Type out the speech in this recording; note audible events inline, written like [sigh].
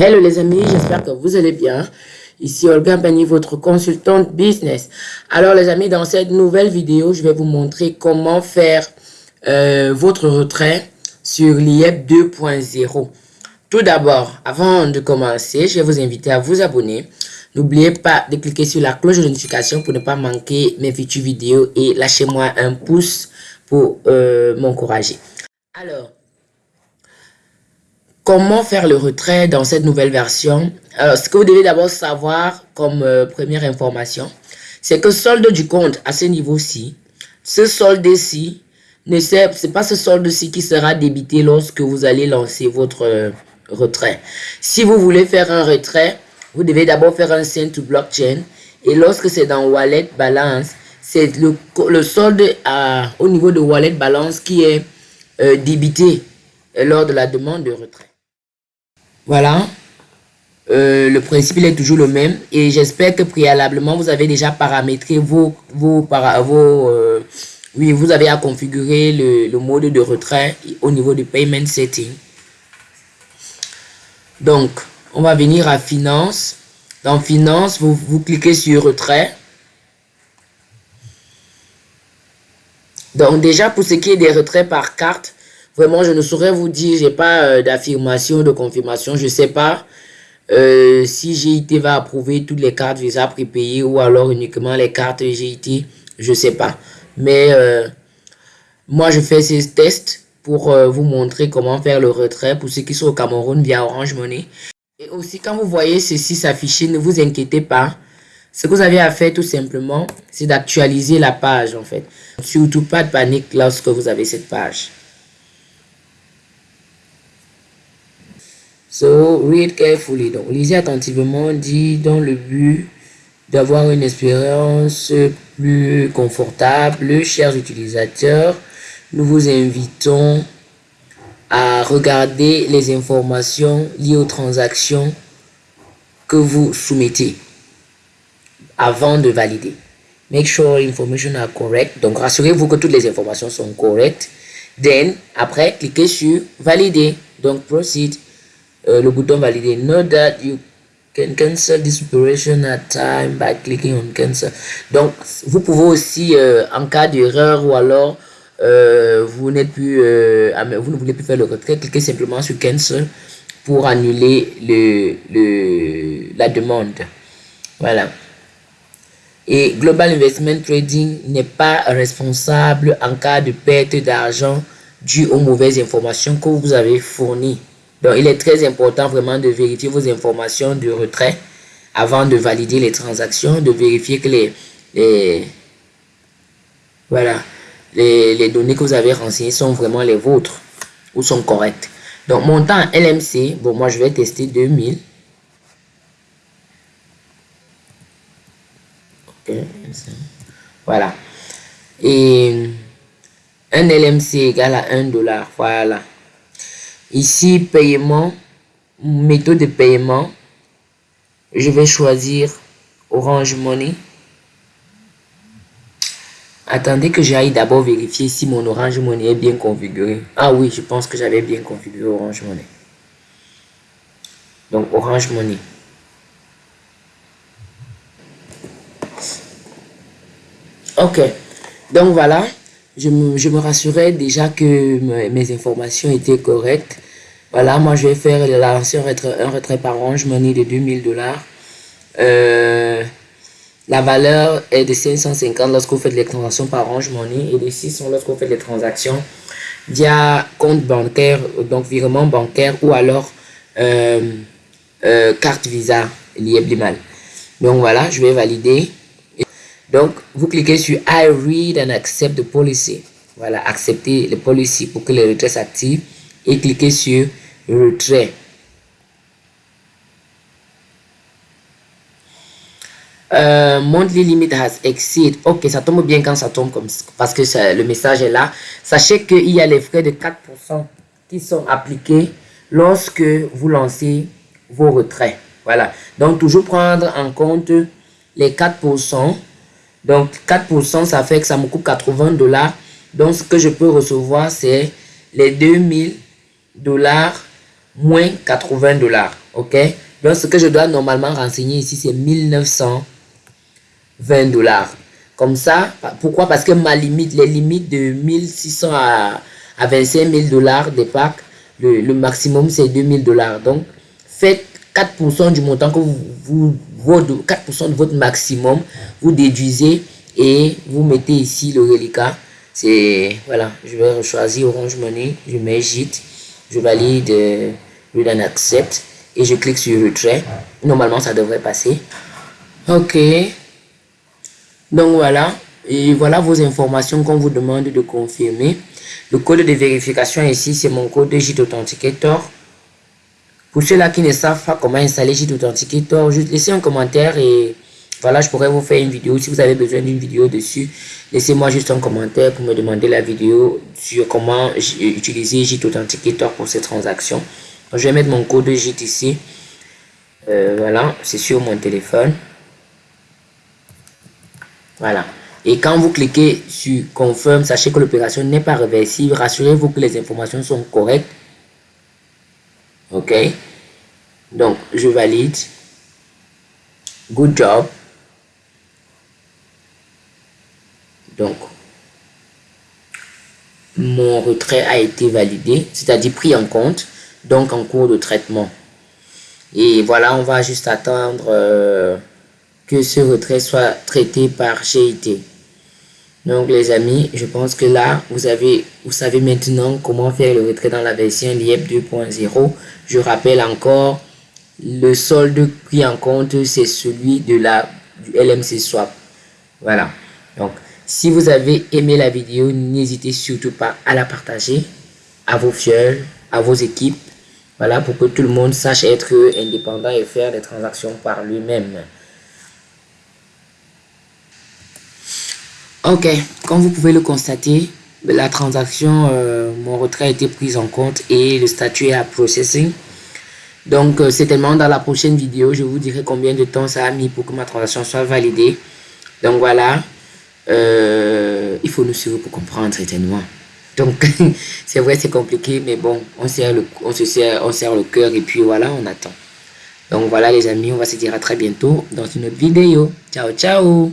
Hello les amis, j'espère que vous allez bien. Ici Olga Bani, votre consultante business. Alors les amis, dans cette nouvelle vidéo, je vais vous montrer comment faire euh, votre retrait sur l'IEP 2.0. Tout d'abord, avant de commencer, je vais vous inviter à vous abonner. N'oubliez pas de cliquer sur la cloche de notification pour ne pas manquer mes futures vidéos et lâchez-moi un pouce pour euh, m'encourager. Alors, Comment faire le retrait dans cette nouvelle version Alors, ce que vous devez d'abord savoir comme euh, première information, c'est que solde du compte à ce niveau-ci, ce solde-ci, ne c'est pas ce solde-ci qui sera débité lorsque vous allez lancer votre euh, retrait. Si vous voulez faire un retrait, vous devez d'abord faire un send to blockchain et lorsque c'est dans wallet balance, c'est le, solde au niveau de wallet balance qui est euh, débité lors de la demande de retrait. Voilà. Euh, le principe est toujours le même. Et j'espère que préalablement vous avez déjà paramétré vos euh, oui vous avez à configurer le, le, mode de retrait au niveau du payment setting. Donc on va venir à finance. Dans finance vous, vous cliquez sur retrait. Donc déjà pour ce qui est des retraits par carte Vraiment, je ne saurais vous dire, j'ai pas euh, d'affirmation, de confirmation, je sais pas euh, si GIT va approuver toutes les cartes Visa prépayées ou alors uniquement les cartes GIT, je sais pas. Mais euh, moi, je fais ces tests pour vous montrer comment faire le retrait pour ceux qui sont au Cameroun via Orange Money. Et aussi, quand vous voyez ceci s'afficher, ne vous inquiétez pas. Ce que vous avez à faire tout simplement, c'est d'actualiser la page en fait. Surtout pas de panique lorsque vous avez cette page. So, read carefully. Donc, lisez attentivement, dit dans le but d'avoir une expérience plus confortable. Chers utilisateurs, nous vous invitons à regarder les informations liées aux transactions que vous soumettez avant de valider. Make sure information are correct. Donc, rassurez-vous que toutes les informations sont correctes. Then, après, cliquez sur valider. Donc, proceed. Le bouton valider. Note that you can cancel this operation at time by clicking on cancel. Donc, vous pouvez aussi, euh, en cas d'erreur ou alors euh, vous n'êtes plus, vous ne voulez plus faire le retrait, cliquez simplement sur cancel pour annuler le, le, la demande. Voilà. Et Global Investment Trading n'est pas responsable en cas de perte d'argent due aux mauvaises informations que vous avez fournies. Donc, il est très important vraiment de vérifier vos informations de retrait avant de valider les transactions, de vérifier que les, voilà, les, les données que vous avez renseignées sont vraiment les vôtres ou sont correctes. Donc, montant LMC, bon, moi, je vais tester 2000. Voilà. Et un LMC égale à 1 dollar. Voilà. Ici, paiement, méthode de paiement. Je vais choisir Orange Money. Attendez que j'aille d'abord vérifier si mon Orange Money est bien configuré. Ah oui, je pense que j'avais bien configuré Orange Money. Donc, Orange Money. Ok. Donc, voilà je me, je rassurais déjà que mes informations étaient correctes. Voilà, moi je vais faire lancer un retrait, un retrait par Orange Money de 2000 dollars. Euh, la valeur est de 550 lorsque vous faites les transactions par Orange Money et de 600 lorsque vous faites les transactions via compte bancaire, donc virement bancaire ou alors euh, euh, carte Visa liée Blimal. Donc voilà, je vais valider. Donc, vous cliquez sur I read and accept the policy. Voilà, accepter le policy pour que le retrait s'active et cliquez sur retrait. Euh, monthly limit has exceed. Ok, ça tombe bien quand ça tombe comme parce que le message est là. Sachez qu'il y a les frais de 4% qui sont appliqués lorsque vous lancez vos retraits. Voilà. Donc, toujours prendre en compte les 4% donc, 4%, ça fait que ça me coûte 80 dollars. Donc, ce que je peux recevoir, c'est les 2000 dollars moins 80 dollars. OK? Donc, ce que je dois normalement renseigner ici, c'est 1920 dollars. Comme ça, pourquoi? Parce que ma limite, les limites de 1600 à, à 25 000 dollars des packs, le, maximum c'est 2000 dollars. Donc, faites 4% du montant que vous 4% de votre maximum, vous déduisez et vous mettez ici le reliquat. C'est, voilà, je vais choisir Orange Money, je mets JIT, je valide, je donne accept et je clique sur retrait. Normalement, ça devrait passer. Ok. Donc voilà, et voilà vos informations qu'on vous demande de confirmer. Le code de vérification ici, c'est mon code JIT Authenticator. Pour ceux-là qui ne savent pas comment installer JIT Authenticator, juste laissez un commentaire et voilà, je pourrais vous faire une vidéo. Si vous avez besoin d'une vidéo dessus, laissez-moi juste un commentaire pour me demander la vidéo sur comment utiliser JIT Authenticator pour ces transactions. je vais mettre mon code JIT ici. Euh, voilà, c'est sur mon téléphone. Voilà. Et quand vous cliquez sur Confirm, sachez que l'opération n'est pas réversible. Rassurez-vous que les informations sont correctes. OK? Donc, je valide. Good job. Donc, mon retrait a été validé, c'est-à-dire pris en compte, donc en cours de traitement. Et voilà, on va juste attendre euh, que ce retrait soit traité par GIT. Donc les amis, je pense que là, vous, avez, vous savez maintenant comment faire le retrait dans la version LIEP 2.0. Je rappelle encore, le solde pris en compte, c'est celui de la, du LMC Swap. Voilà. Donc, si vous avez aimé la vidéo, n'hésitez surtout pas à la partager à vos fioles, à vos équipes. Voilà, pour que tout le monde sache être indépendant et faire des transactions par lui-même. Ok, comme vous pouvez le constater, la transaction, euh, mon retrait a été pris en compte et le statut est à processing. Donc, euh, c'est tellement dans la prochaine vidéo, je vous dirai combien de temps ça a mis pour que ma transaction soit validée. Donc, voilà. Euh, il faut nous suivre pour comprendre certainement. Donc, [laughs] c'est vrai, c'est compliqué, mais bon, on, serre le, on, se serre, on serre le cœur et puis voilà, on attend. Donc, voilà les amis, on va se dire à très bientôt dans une autre vidéo. Ciao, ciao